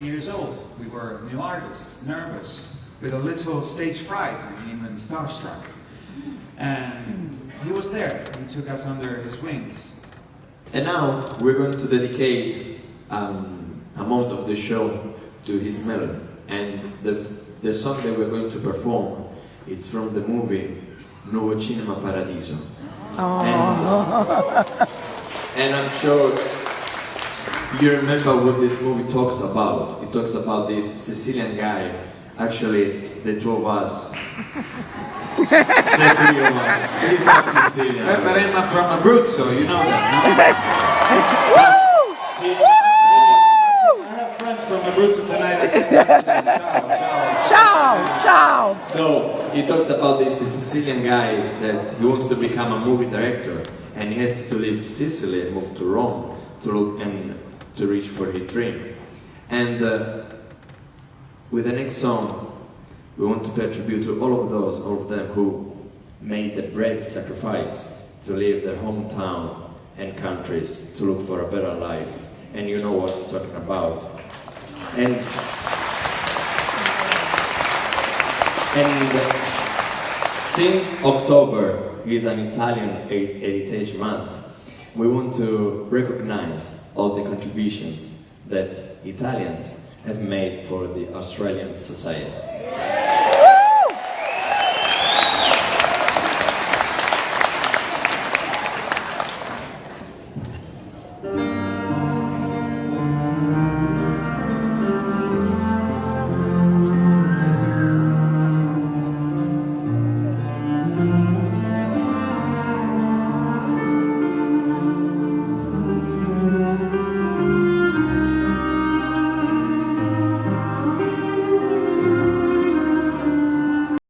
years old. We were new artists, nervous, with a little stage fright and even starstruck. And he was there. He took us under his wings. And now we're going to dedicate um, a moment of the show to his melody. And the, the song that we're going to perform is from the movie Nuovo Cinema Paradiso. And, and I'm sure you remember what this movie talks about. It talks about this Sicilian guy, actually the two of us. the three of us. He's not Sicilian. But, but I'm from Abruzzo, you know that. no? I have friends from Abruzzo tonight. I said that to them. Ciao, ciao. Ciao, ciao. So he talks about this Sicilian guy that he wants to become a movie director and he has to leave Sicily and move to Rome to look and to reach for his dream. And uh, with the next song, we want to pay tribute to all of those, all of them who made the brave sacrifice to leave their hometown and countries to look for a better life. And you know what I'm talking about. And and since October is an Italian Heritage Month, we want to recognize all the contributions that Italians have made for the Australian society.